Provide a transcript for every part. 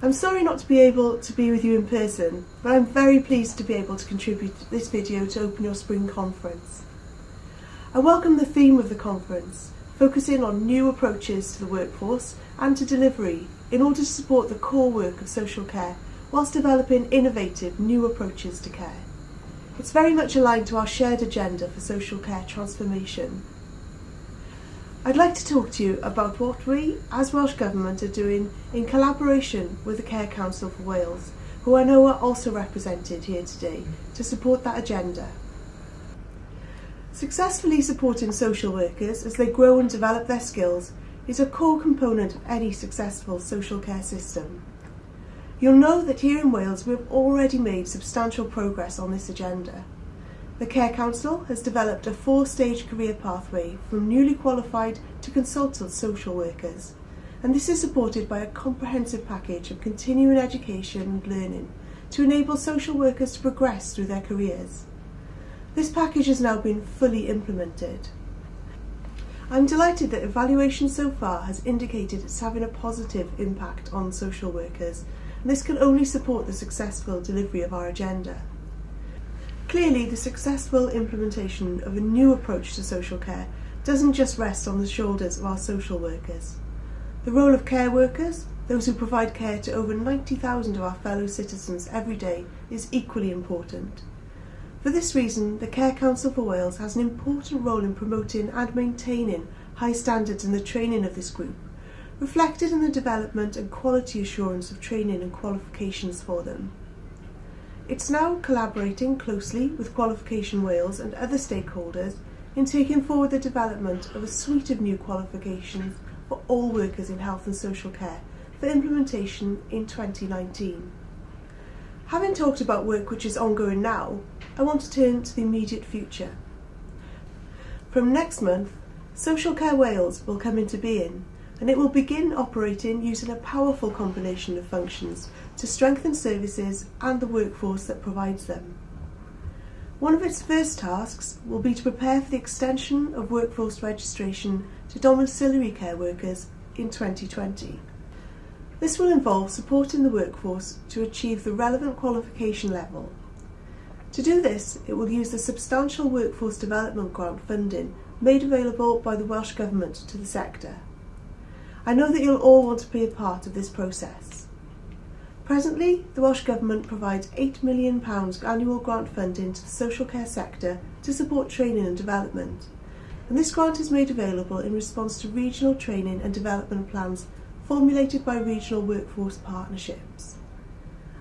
I'm sorry not to be able to be with you in person, but I'm very pleased to be able to contribute this video to open your spring conference. I welcome the theme of the conference, focusing on new approaches to the workforce and to delivery in order to support the core work of social care whilst developing innovative new approaches to care. It's very much aligned to our shared agenda for social care transformation I'd like to talk to you about what we, as Welsh Government, are doing in collaboration with the Care Council for Wales, who I know are also represented here today, to support that agenda. Successfully supporting social workers as they grow and develop their skills is a core component of any successful social care system. You'll know that here in Wales we've already made substantial progress on this agenda. The Care Council has developed a four-stage career pathway from newly qualified to consultant social workers, and this is supported by a comprehensive package of continuing education and learning to enable social workers to progress through their careers. This package has now been fully implemented. I'm delighted that evaluation so far has indicated it's having a positive impact on social workers, and this can only support the successful delivery of our agenda. Clearly, the successful implementation of a new approach to social care doesn't just rest on the shoulders of our social workers. The role of care workers, those who provide care to over 90,000 of our fellow citizens every day, is equally important. For this reason, the Care Council for Wales has an important role in promoting and maintaining high standards in the training of this group, reflected in the development and quality assurance of training and qualifications for them. It's now collaborating closely with Qualification Wales and other stakeholders in taking forward the development of a suite of new qualifications for all workers in health and social care for implementation in 2019. Having talked about work which is ongoing now, I want to turn to the immediate future. From next month, Social Care Wales will come into being and it will begin operating using a powerful combination of functions to strengthen services and the workforce that provides them. One of its first tasks will be to prepare for the extension of workforce registration to domiciliary care workers in 2020. This will involve supporting the workforce to achieve the relevant qualification level. To do this, it will use the substantial workforce development grant funding made available by the Welsh Government to the sector. I know that you'll all want to be a part of this process. Presently, the Welsh Government provides £8 million annual grant funding to the social care sector to support training and development. And this grant is made available in response to regional training and development plans formulated by regional workforce partnerships.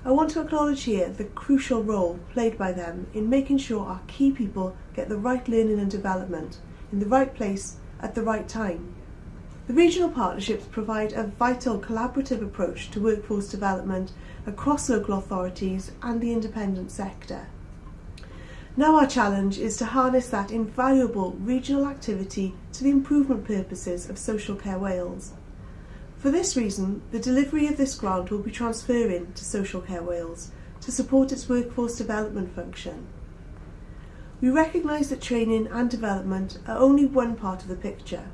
I want to acknowledge here the crucial role played by them in making sure our key people get the right learning and development in the right place at the right time the regional partnerships provide a vital collaborative approach to workforce development across local authorities and the independent sector. Now our challenge is to harness that invaluable regional activity to the improvement purposes of Social Care Wales. For this reason, the delivery of this grant will be transferring to Social Care Wales to support its workforce development function. We recognise that training and development are only one part of the picture.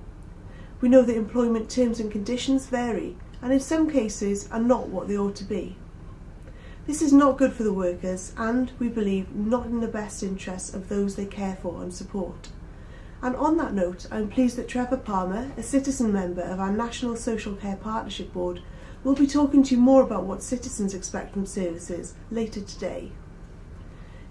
We know that employment terms and conditions vary and in some cases are not what they ought to be. This is not good for the workers and, we believe, not in the best interests of those they care for and support. And on that note, I'm pleased that Trevor Palmer, a citizen member of our National Social Care Partnership Board, will be talking to you more about what citizens expect from services later today.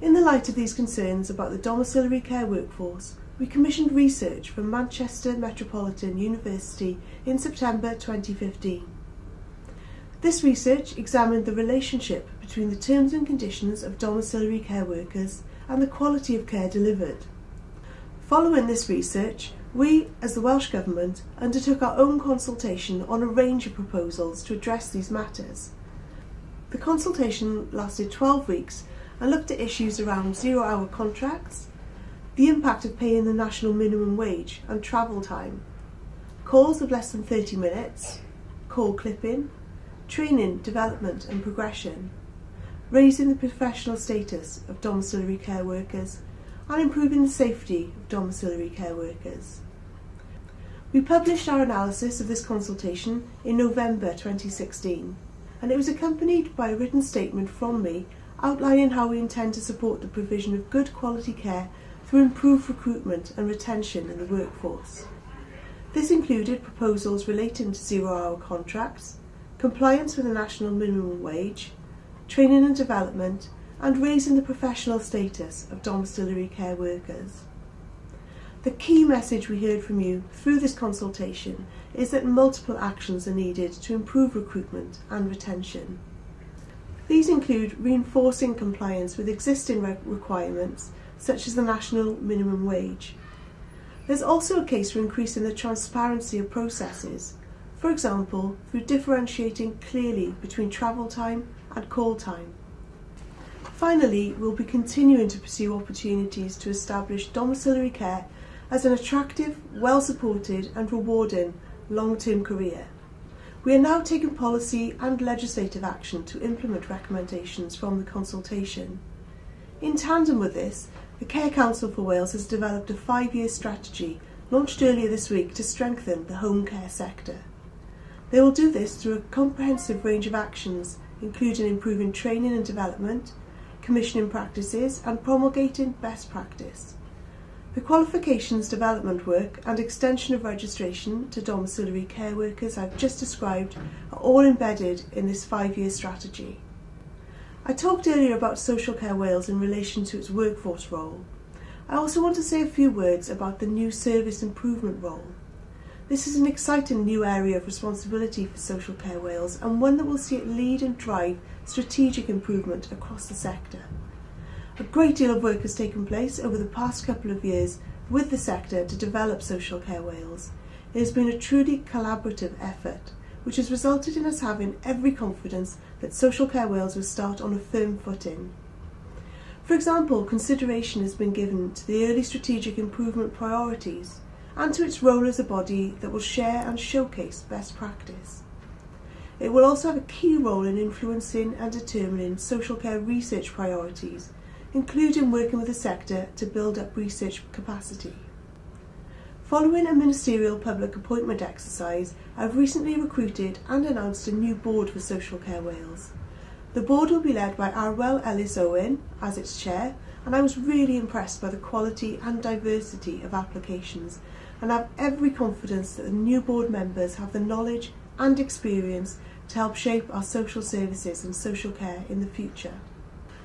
In the light of these concerns about the domiciliary care workforce, we commissioned research from Manchester Metropolitan University in September 2015. This research examined the relationship between the terms and conditions of domiciliary care workers and the quality of care delivered. Following this research, we, as the Welsh Government, undertook our own consultation on a range of proposals to address these matters. The consultation lasted 12 weeks and looked at issues around zero-hour contracts, the impact of paying the national minimum wage and travel time, calls of less than 30 minutes, call clipping, training, development and progression, raising the professional status of domiciliary care workers and improving the safety of domiciliary care workers. We published our analysis of this consultation in November 2016 and it was accompanied by a written statement from me outlining how we intend to support the provision of good quality care through improve recruitment and retention in the workforce. This included proposals relating to zero-hour contracts, compliance with the national minimum wage, training and development, and raising the professional status of domiciliary care workers. The key message we heard from you through this consultation is that multiple actions are needed to improve recruitment and retention. These include reinforcing compliance with existing re requirements such as the national minimum wage. There's also a case for increasing the transparency of processes, for example through differentiating clearly between travel time and call time. Finally, we'll be continuing to pursue opportunities to establish domiciliary care as an attractive, well-supported and rewarding long-term career. We are now taking policy and legislative action to implement recommendations from the consultation. In tandem with this, the Care Council for Wales has developed a five-year strategy launched earlier this week to strengthen the home care sector. They will do this through a comprehensive range of actions, including improving training and development, commissioning practices and promulgating best practice. The qualifications development work and extension of registration to domiciliary care workers I've just described are all embedded in this five-year strategy. I talked earlier about Social Care Wales in relation to its workforce role. I also want to say a few words about the new service improvement role. This is an exciting new area of responsibility for Social Care Wales and one that will see it lead and drive strategic improvement across the sector. A great deal of work has taken place over the past couple of years with the sector to develop Social Care Wales. It has been a truly collaborative effort, which has resulted in us having every confidence that Social Care Wales will start on a firm footing. For example, consideration has been given to the early strategic improvement priorities and to its role as a body that will share and showcase best practice. It will also have a key role in influencing and determining social care research priorities including working with the sector to build up research capacity. Following a ministerial public appointment exercise, I've recently recruited and announced a new board for Social Care Wales. The board will be led by Arwel Ellis Owen as its chair, and I was really impressed by the quality and diversity of applications, and have every confidence that the new board members have the knowledge and experience to help shape our social services and social care in the future.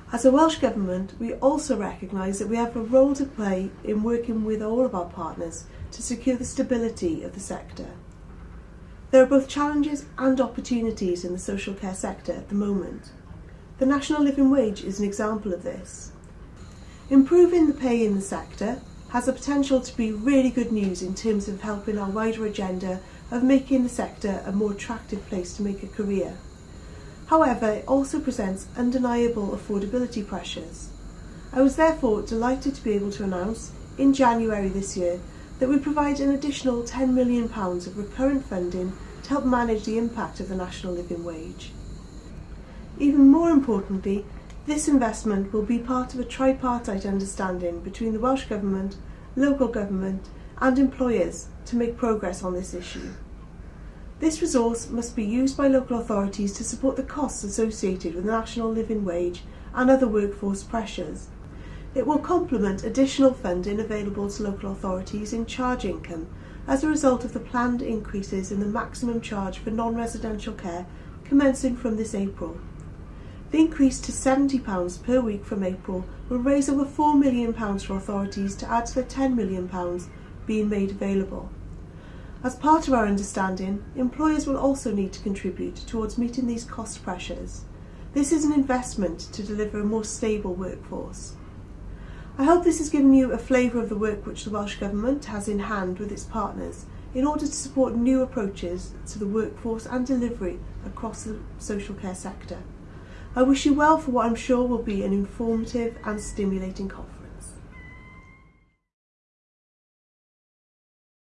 As a Welsh Government, we also recognise that we have a role to play in working with all of our partners to secure the stability of the sector. There are both challenges and opportunities in the social care sector at the moment. The National Living Wage is an example of this. Improving the pay in the sector has the potential to be really good news in terms of helping our wider agenda of making the sector a more attractive place to make a career. However, it also presents undeniable affordability pressures. I was therefore delighted to be able to announce, in January this year, that we provide an additional £10 million of recurrent funding to help manage the impact of the national living wage. Even more importantly, this investment will be part of a tripartite understanding between the Welsh Government, local government and employers to make progress on this issue. This resource must be used by local authorities to support the costs associated with the national living wage and other workforce pressures. It will complement additional funding available to local authorities in charge income as a result of the planned increases in the maximum charge for non-residential care commencing from this April. The increase to £70 per week from April will raise over £4 million for authorities to add to the £10 million being made available. As part of our understanding, employers will also need to contribute towards meeting these cost pressures. This is an investment to deliver a more stable workforce. I hope this has given you a flavour of the work which the Welsh Government has in hand with its partners in order to support new approaches to the workforce and delivery across the social care sector. I wish you well for what I'm sure will be an informative and stimulating conference.